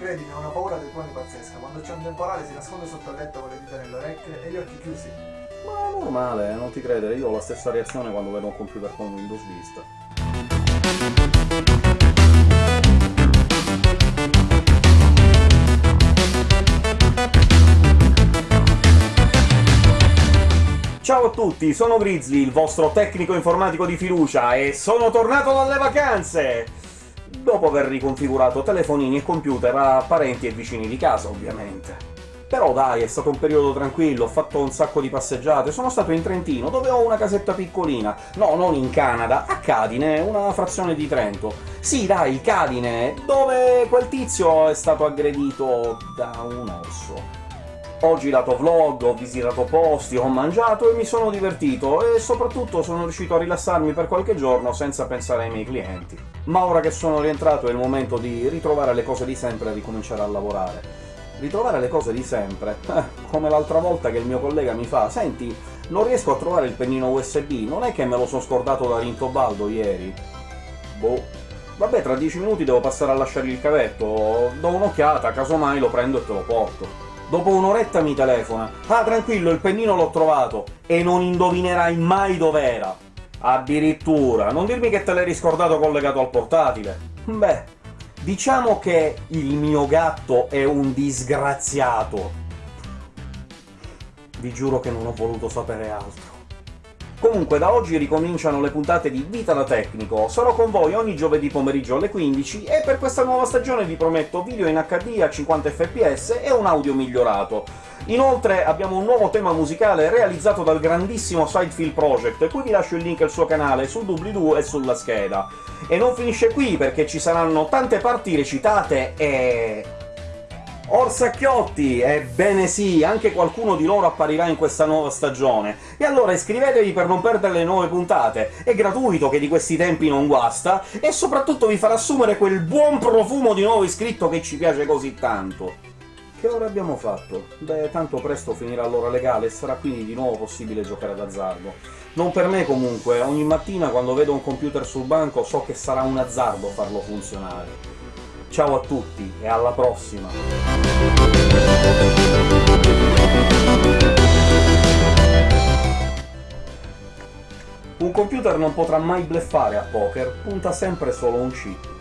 Credimi, ho una paura dei tuoni pazzesca. Quando c'è un temporale si nasconde sotto il letto con le dita nelle orecchie e gli occhi chiusi. Ma è normale, non ti credere, io ho la stessa reazione quando vedo un computer con Windows Vista. Ciao a tutti, sono Grizzly, il vostro tecnico informatico di fiducia, e sono tornato dalle vacanze! Dopo aver riconfigurato telefonini e computer a parenti e vicini di casa, ovviamente. Però dai, è stato un periodo tranquillo, ho fatto un sacco di passeggiate, sono stato in Trentino, dove ho una casetta piccolina. No, non in Canada, a Cadine, una frazione di Trento. Sì, dai, Cadine, dove quel tizio è stato aggredito da un orso. Ho girato vlog, ho visitato posti, ho mangiato e mi sono divertito, e soprattutto sono riuscito a rilassarmi per qualche giorno senza pensare ai miei clienti. Ma ora che sono rientrato è il momento di ritrovare le cose di sempre e ricominciare a lavorare. Ritrovare le cose di sempre? Eh, come l'altra volta che il mio collega mi fa «Senti, non riesco a trovare il pennino USB, non è che me lo sono scordato da Rintobaldo ieri?» Boh. Vabbè, tra dieci minuti devo passare a lasciare il cavetto, do un'occhiata, casomai lo prendo e te lo porto. Dopo un'oretta mi telefona. Ah, tranquillo, il pennino l'ho trovato! E non indovinerai mai dov'era! Addirittura! Non dirmi che te l'hai riscordato collegato al portatile! Beh, diciamo che il mio gatto è un disgraziato. Vi giuro che non ho voluto sapere altro. Comunque, da oggi ricominciano le puntate di Vita da Tecnico. Sarò con voi ogni giovedì pomeriggio alle 15, e per questa nuova stagione vi prometto video in HD a 50 fps e un audio migliorato. Inoltre abbiamo un nuovo tema musicale realizzato dal grandissimo Sidefield Project, qui vi lascio il link al suo canale sul doobly-doo e sulla scheda. E non finisce qui, perché ci saranno tante parti recitate e... Orsacchiotti! Ebbene sì, anche qualcuno di loro apparirà in questa nuova stagione. E allora iscrivetevi per non perdere le nuove puntate, è gratuito che di questi tempi non guasta, e soprattutto vi farà assumere quel buon profumo di nuovo iscritto che ci piace così tanto. Che ora abbiamo fatto? Beh, tanto presto finirà l'ora legale e sarà quindi di nuovo possibile giocare d'azzardo. Non per me comunque, ogni mattina quando vedo un computer sul banco so che sarà un azzardo farlo funzionare. Ciao a tutti, e alla prossima! Un computer non potrà mai bleffare a poker, punta sempre solo un chip.